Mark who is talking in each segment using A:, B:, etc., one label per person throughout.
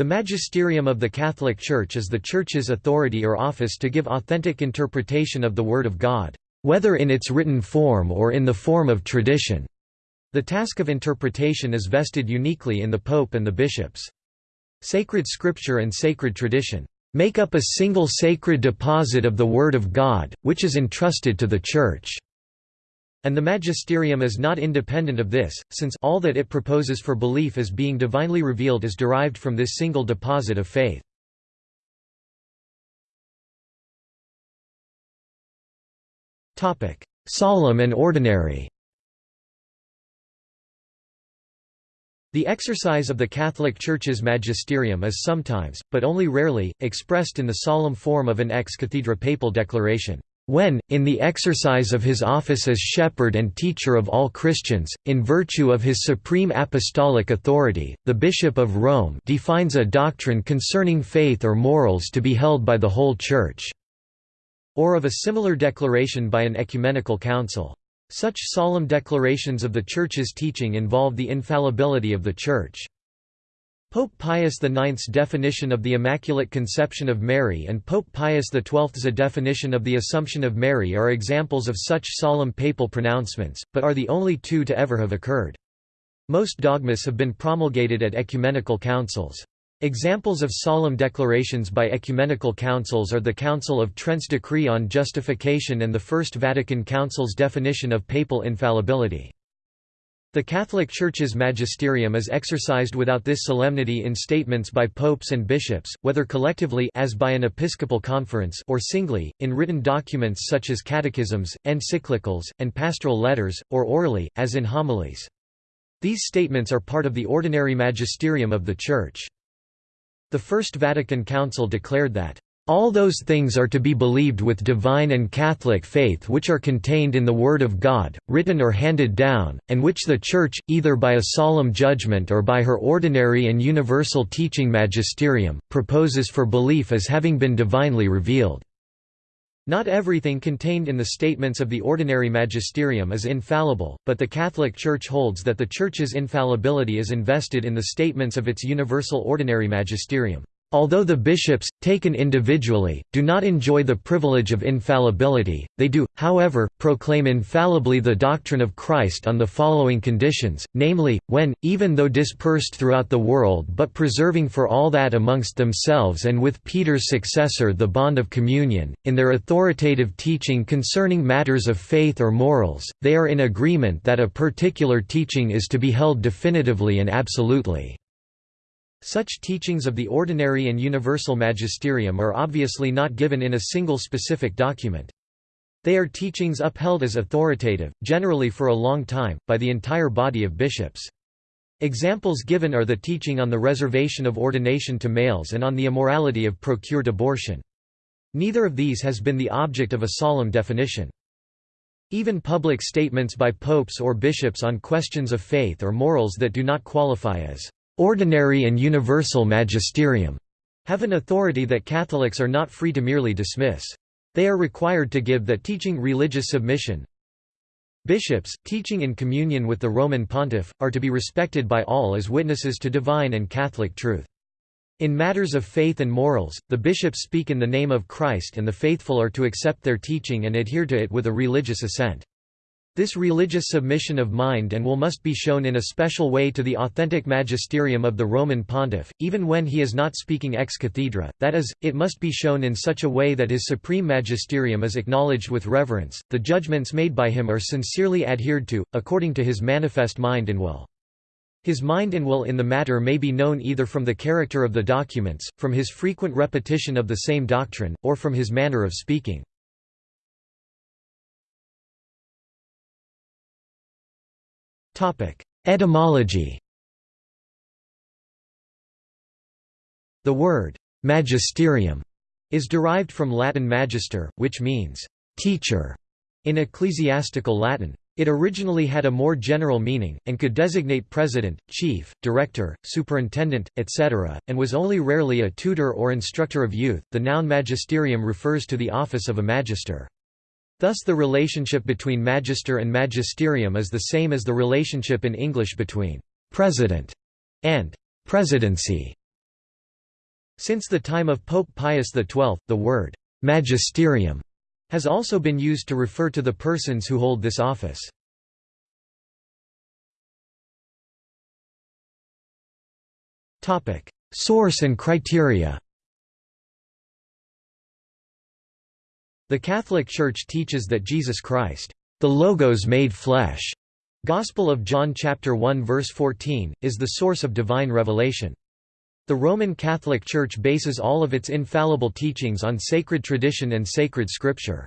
A: The magisterium of the Catholic Church is the Church's authority or office to give authentic interpretation of the Word of God, whether in its written form or in the form of tradition. The task of interpretation is vested uniquely in the Pope and the bishops. Sacred Scripture and sacred tradition make up a single sacred deposit of the Word of God, which is entrusted to the Church. And the magisterium is not independent of this, since all that it proposes for belief as being divinely revealed is derived from this single deposit of faith. Solemn and ordinary The exercise of the Catholic Church's magisterium is sometimes, but only rarely, expressed in the solemn form of an ex cathedra papal declaration. When, in the exercise of his office as shepherd and teacher of all Christians, in virtue of his supreme apostolic authority, the Bishop of Rome defines a doctrine concerning faith or morals to be held by the whole Church", or of a similar declaration by an ecumenical council. Such solemn declarations of the Church's teaching involve the infallibility of the Church. Pope Pius IX's definition of the Immaculate Conception of Mary and Pope Pius XII's definition of the Assumption of Mary are examples of such solemn papal pronouncements, but are the only two to ever have occurred. Most dogmas have been promulgated at ecumenical councils. Examples of solemn declarations by ecumenical councils are the Council of Trent's decree on justification and the First Vatican Council's definition of papal infallibility. The Catholic Church's magisterium is exercised without this solemnity in statements by popes and bishops, whether collectively as by an episcopal conference or singly, in written documents such as catechisms, encyclicals, and pastoral letters, or orally, as in homilies. These statements are part of the ordinary magisterium of the Church. The First Vatican Council declared that all those things are to be believed with divine and Catholic faith which are contained in the Word of God, written or handed down, and which the Church, either by a solemn judgment or by her ordinary and universal teaching magisterium, proposes for belief as having been divinely revealed. Not everything contained in the statements of the ordinary magisterium is infallible, but the Catholic Church holds that the Church's infallibility is invested in the statements of its universal ordinary magisterium. Although the bishops, taken individually, do not enjoy the privilege of infallibility, they do, however, proclaim infallibly the doctrine of Christ on the following conditions, namely, when, even though dispersed throughout the world but preserving for all that amongst themselves and with Peter's successor the bond of communion, in their authoritative teaching concerning matters of faith or morals, they are in agreement that a particular teaching is to be held definitively and absolutely. Such teachings of the ordinary and universal magisterium are obviously not given in a single specific document. They are teachings upheld as authoritative, generally for a long time, by the entire body of bishops. Examples given are the teaching on the reservation of ordination to males and on the immorality of procured abortion. Neither of these has been the object of a solemn definition. Even public statements by popes or bishops on questions of faith or morals that do not qualify as ordinary and universal magisterium have an authority that Catholics are not free to merely dismiss. They are required to give that teaching religious submission. Bishops, teaching in communion with the Roman pontiff, are to be respected by all as witnesses to divine and Catholic truth. In matters of faith and morals, the bishops speak in the name of Christ and the faithful are to accept their teaching and adhere to it with a religious assent. This religious submission of mind and will must be shown in a special way to the authentic magisterium of the Roman pontiff, even when he is not speaking ex cathedra, that is, it must be shown in such a way that his supreme magisterium is acknowledged with reverence, the judgments made by him are sincerely adhered to, according to his manifest mind and will. His mind and will in the matter may be known either from the character of the documents, from his frequent repetition of the same doctrine, or from his manner of speaking. Etymology The word «magisterium» is derived from Latin magister, which means «teacher» in ecclesiastical Latin. It originally had a more general meaning, and could designate president, chief, director, superintendent, etc., and was only rarely a tutor or instructor of youth. The noun magisterium refers to the office of a magister. Thus the relationship between magister and magisterium is the same as the relationship in English between «president» and «presidency». Since the time of Pope Pius XII, the word «magisterium» has also been used to refer to the persons who hold this office. Source and criteria The Catholic Church teaches that Jesus Christ, the Logos made flesh, Gospel of John chapter 1 verse 14, is the source of divine revelation. The Roman Catholic Church bases all of its infallible teachings on sacred tradition and sacred scripture.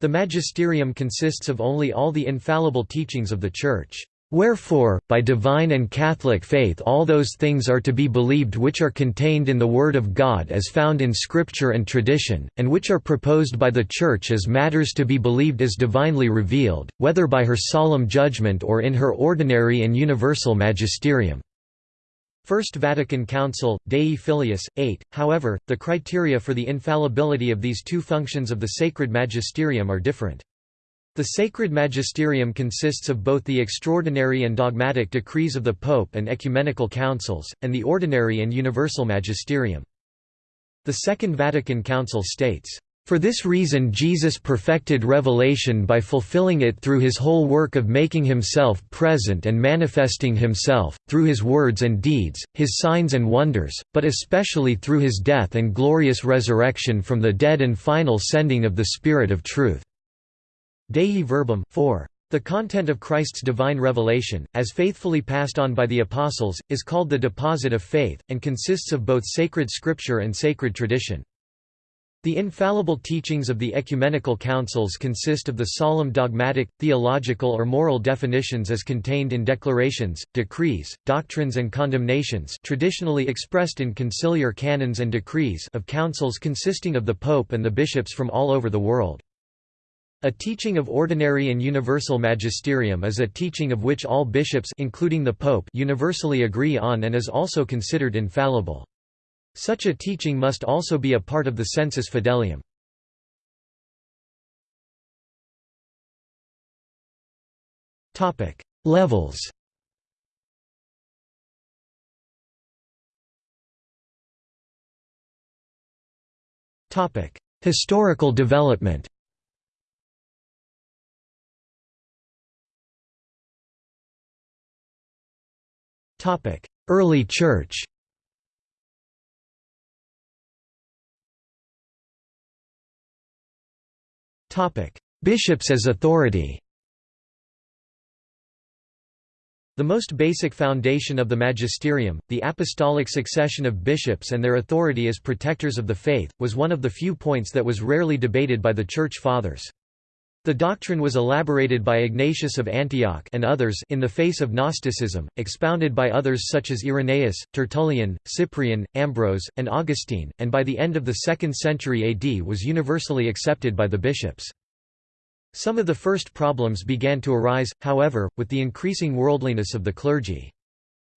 A: The magisterium consists of only all the infallible teachings of the Church. Wherefore, by divine and Catholic faith all those things are to be believed which are contained in the Word of God as found in Scripture and tradition, and which are proposed by the Church as matters to be believed as divinely revealed, whether by her solemn judgment or in her ordinary and universal magisterium. First Vatican Council, Dei Filius, 8. However, the criteria for the infallibility of these two functions of the sacred magisterium are different. The sacred magisterium consists of both the extraordinary and dogmatic decrees of the Pope and ecumenical councils, and the ordinary and universal magisterium. The Second Vatican Council states, "...for this reason Jesus perfected revelation by fulfilling it through his whole work of making himself present and manifesting himself, through his words and deeds, his signs and wonders, but especially through his death and glorious resurrection from the dead and final sending of the Spirit of truth." Dei Verbum 4. The content of Christ's divine revelation, as faithfully passed on by the Apostles, is called the deposit of faith, and consists of both sacred scripture and sacred tradition. The infallible teachings of the ecumenical councils consist of the solemn dogmatic, theological or moral definitions as contained in declarations, decrees, doctrines and condemnations traditionally expressed in conciliar canons and decrees of councils consisting of the pope and the bishops from all over the world. A teaching of ordinary and universal magisterium is a teaching of which all bishops including the pope universally agree on and is also considered infallible. Such a teaching must also be a part of the sensus fidelium. Topic: Levels. Topic: Historical development. Early Church. Bishops as authority. The most basic foundation of the magisterium, the apostolic succession of bishops and their authority as protectors of the faith, was one of the few points that was rarely debated by the Church Fathers. The doctrine was elaborated by Ignatius of Antioch and others in the face of Gnosticism, expounded by others such as Irenaeus, Tertullian, Cyprian, Ambrose, and Augustine, and by the end of the 2nd century AD was universally accepted by the bishops. Some of the first problems began to arise, however, with the increasing worldliness of the clergy.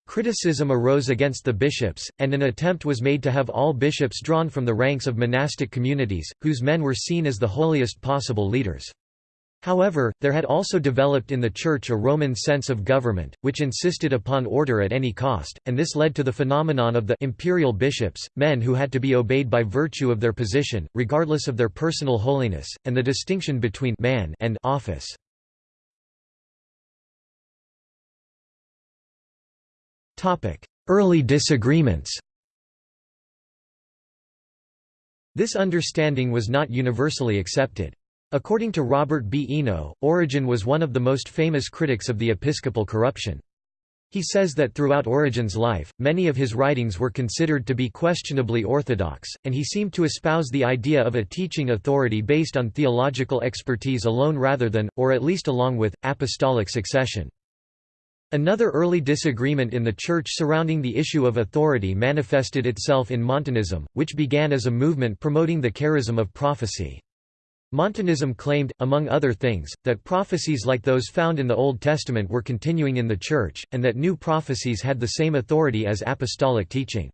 A: Criticism arose against the bishops, and an attempt was made to have all bishops drawn from the ranks of monastic communities, whose men were seen as the holiest possible leaders. However, there had also developed in the Church a Roman sense of government, which insisted upon order at any cost, and this led to the phenomenon of the imperial bishops, men who had to be obeyed by virtue of their position, regardless of their personal holiness, and the distinction between man and office. Early disagreements This understanding was not universally accepted. According to Robert B. Eno, Origen was one of the most famous critics of the episcopal corruption. He says that throughout Origen's life, many of his writings were considered to be questionably orthodox, and he seemed to espouse the idea of a teaching authority based on theological expertise alone rather than, or at least along with, apostolic succession. Another early disagreement in the Church surrounding the issue of authority manifested itself in Montanism, which began as a movement promoting the charism of prophecy. Montanism claimed, among other things, that prophecies like those found in the Old Testament were continuing in the Church, and that new prophecies had the same authority as apostolic teaching.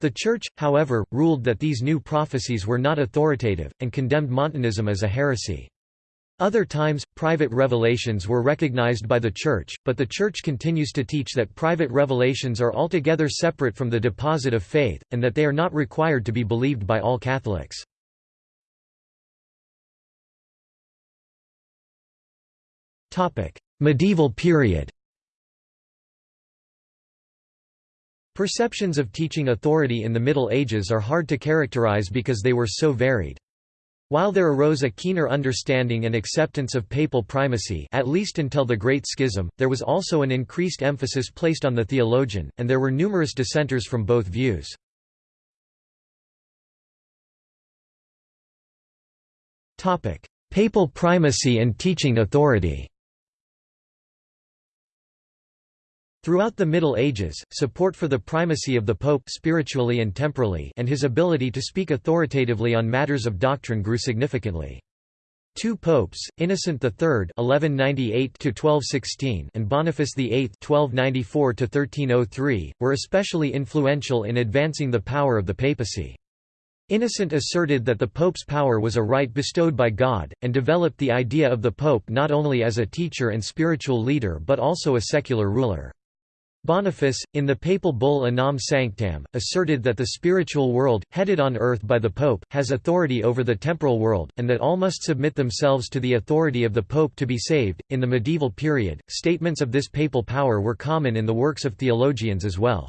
A: The Church, however, ruled that these new prophecies were not authoritative, and condemned Montanism as a heresy. Other times, private revelations were recognized by the Church, but the Church continues to teach that private revelations are altogether separate from the deposit of faith, and that they are not required to be believed by all Catholics. Medieval period Perceptions of teaching authority in the Middle Ages are hard to characterize because they were so varied. While there arose a keener understanding and acceptance of papal primacy at least until the Great Schism, there was also an increased emphasis placed on the theologian, and there were numerous dissenters from both views. Papal primacy and teaching authority Throughout the Middle Ages, support for the primacy of the Pope spiritually and temporally and his ability to speak authoritatively on matters of doctrine grew significantly. Two popes, Innocent III (1198–1216) and Boniface VIII (1294–1303), were especially influential in advancing the power of the papacy. Innocent asserted that the pope's power was a right bestowed by God, and developed the idea of the pope not only as a teacher and spiritual leader but also a secular ruler. Boniface, in the papal bull Unam Sanctam, asserted that the spiritual world, headed on earth by the pope, has authority over the temporal world, and that all must submit themselves to the authority of the pope to be saved. In the medieval period, statements of this papal power were common in the works of theologians as well.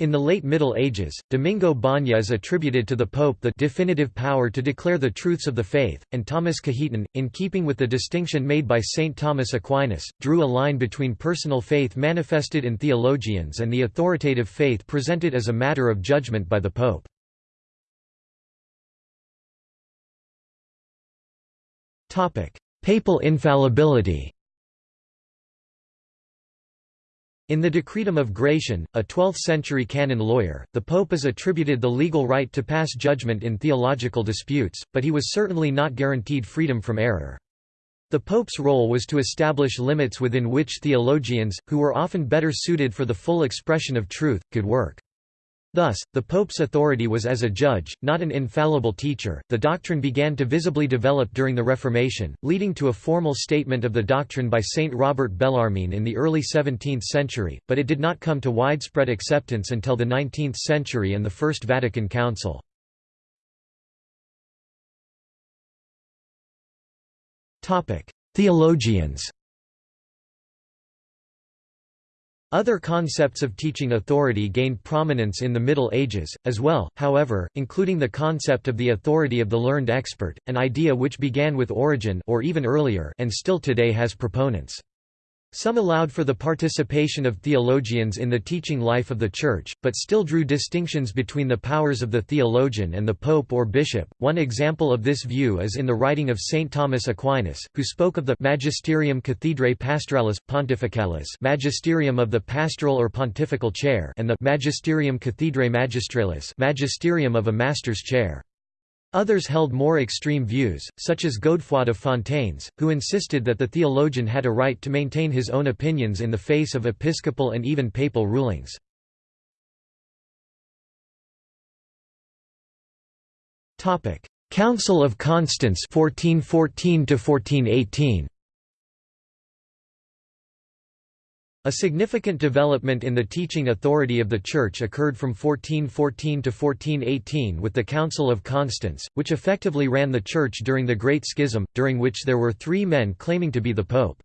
A: In the late Middle Ages, Domingo is attributed to the Pope the definitive power to declare the truths of the faith, and Thomas Cajetan, in keeping with the distinction made by St. Thomas Aquinas, drew a line between personal faith manifested in theologians and the authoritative faith presented as a matter of judgment by the Pope. Papal infallibility In the Decretum of Gratian, a 12th-century canon lawyer, the pope is attributed the legal right to pass judgment in theological disputes, but he was certainly not guaranteed freedom from error. The pope's role was to establish limits within which theologians, who were often better suited for the full expression of truth, could work. Thus, the Pope's authority was as a judge, not an infallible teacher. The doctrine began to visibly develop during the Reformation, leading to a formal statement of the doctrine by Saint Robert Bellarmine in the early 17th century, but it did not come to widespread acceptance until the 19th century and the First Vatican Council. Theologians Other concepts of teaching authority gained prominence in the Middle Ages, as well, however, including the concept of the authority of the learned expert, an idea which began with Origen or even earlier and still today has proponents. Some allowed for the participation of theologians in the teaching life of the Church, but still drew distinctions between the powers of the theologian and the pope or bishop. One example of this view is in the writing of St. Thomas Aquinas, who spoke of the Magisterium Cathedrae Pastoralis, Pontificalis magisterium of the pastoral or pontifical chair and the Magisterium Cathedrae Magistralis magisterium of a master's chair. Others held more extreme views, such as Godefroy de Fontaines, who insisted that the theologian had a right to maintain his own opinions in the face of episcopal and even papal rulings. Council of Constance 1414 1418 A significant development in the teaching authority of the Church occurred from 1414 to 1418 with the Council of Constance, which effectively ran the Church during the Great Schism, during which there were three men claiming to be the Pope.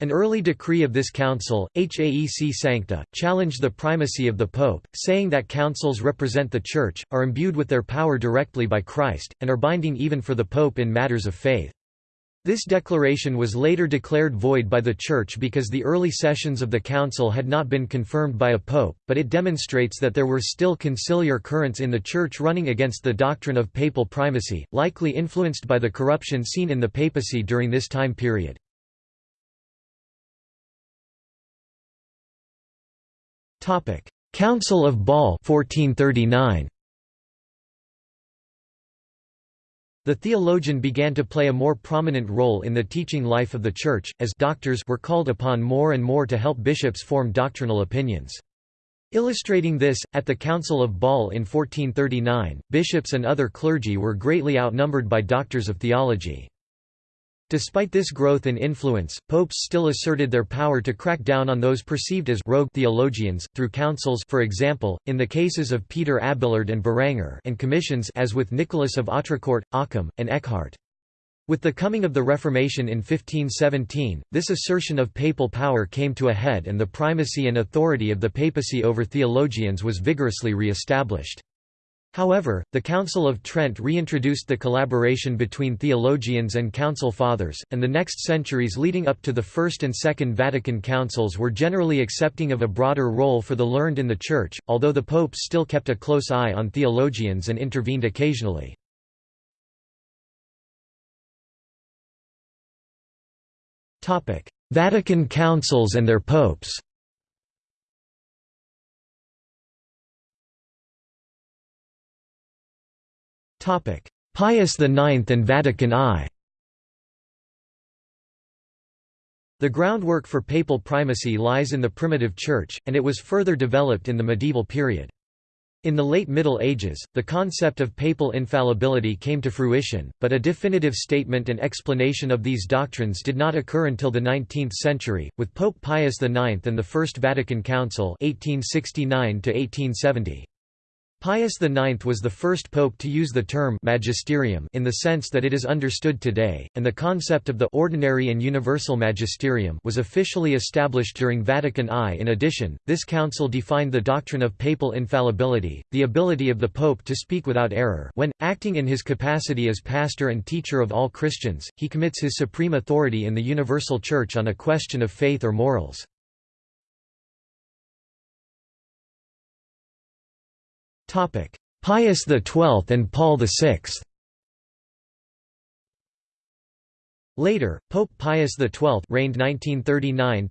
A: An early decree of this council, Haec Sancta, challenged the primacy of the Pope, saying that councils represent the Church, are imbued with their power directly by Christ, and are binding even for the Pope in matters of faith. This declaration was later declared void by the Church because the early sessions of the Council had not been confirmed by a pope, but it demonstrates that there were still conciliar currents in the Church running against the doctrine of papal primacy, likely influenced by the corruption seen in the papacy during this time period. Council of Bâle 1439. The theologian began to play a more prominent role in the teaching life of the Church, as doctors were called upon more and more to help bishops form doctrinal opinions. Illustrating this, at the Council of Bâle in 1439, bishops and other clergy were greatly outnumbered by doctors of theology. Despite this growth in influence, popes still asserted their power to crack down on those perceived as rogue theologians, through councils for example, in the cases of Peter Abelard and Berengar and commissions as with Nicholas of Autrecourt, Occam, and Eckhart. With the coming of the Reformation in 1517, this assertion of papal power came to a head and the primacy and authority of the papacy over theologians was vigorously re-established. However, the Council of Trent reintroduced the collaboration between theologians and council fathers, and the next centuries leading up to the First and Second Vatican Councils were generally accepting of a broader role for the learned in the Church, although the popes still kept a close eye on theologians and intervened occasionally. Vatican Councils and their popes Pius IX and Vatican I The groundwork for papal primacy lies in the primitive Church, and it was further developed in the medieval period. In the late Middle Ages, the concept of papal infallibility came to fruition, but a definitive statement and explanation of these doctrines did not occur until the 19th century, with Pope Pius IX and the First Vatican Council 1869 -1870. Pius IX was the first pope to use the term magisterium in the sense that it is understood today, and the concept of the ordinary and universal magisterium was officially established during Vatican I. In addition, this council defined the doctrine of papal infallibility, the ability of the pope to speak without error when, acting in his capacity as pastor and teacher of all Christians, he commits his supreme authority in the universal church on a question of faith or morals. Pius XII and Paul VI Later, Pope Pius XII reigned 1939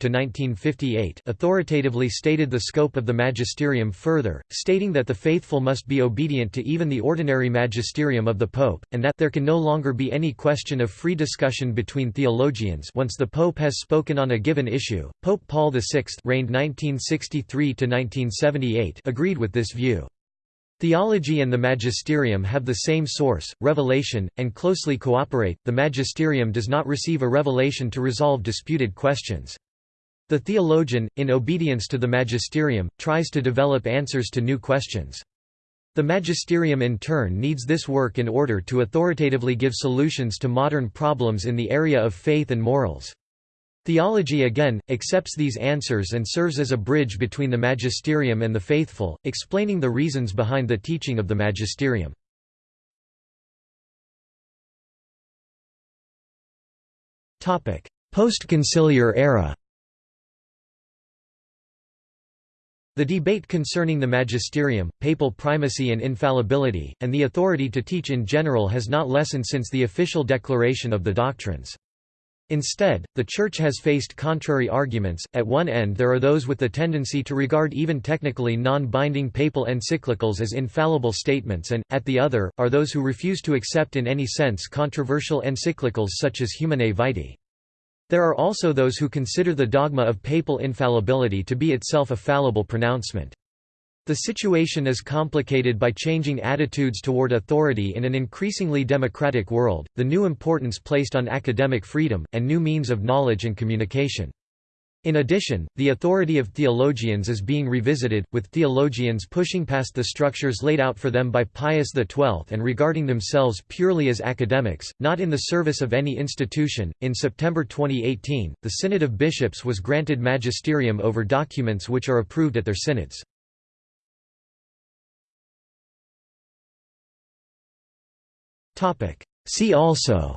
A: authoritatively stated the scope of the magisterium further, stating that the faithful must be obedient to even the ordinary magisterium of the Pope, and that there can no longer be any question of free discussion between theologians once the Pope has spoken on a given issue. Pope Paul VI reigned 1963 agreed with this view. Theology and the magisterium have the same source, revelation, and closely cooperate. The magisterium does not receive a revelation to resolve disputed questions. The theologian, in obedience to the magisterium, tries to develop answers to new questions. The magisterium in turn needs this work in order to authoritatively give solutions to modern problems in the area of faith and morals. Theology again, accepts these answers and serves as a bridge between the magisterium and the faithful, explaining the reasons behind the teaching of the magisterium. Post-conciliar era The debate concerning the magisterium, papal primacy and infallibility, and the authority to teach in general has not lessened since the official declaration of the doctrines. Instead, the Church has faced contrary arguments. At one end, there are those with the tendency to regard even technically non binding papal encyclicals as infallible statements, and, at the other, are those who refuse to accept in any sense controversial encyclicals such as Humanae Vitae. There are also those who consider the dogma of papal infallibility to be itself a fallible pronouncement. The situation is complicated by changing attitudes toward authority in an increasingly democratic world, the new importance placed on academic freedom, and new means of knowledge and communication. In addition, the authority of theologians is being revisited, with theologians pushing past the structures laid out for them by Pius XII and regarding themselves purely as academics, not in the service of any institution. In September 2018, the Synod of Bishops was granted magisterium over documents which are approved at their synods. See also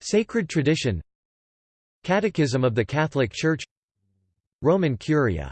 A: Sacred tradition Catechism of the Catholic Church Roman Curia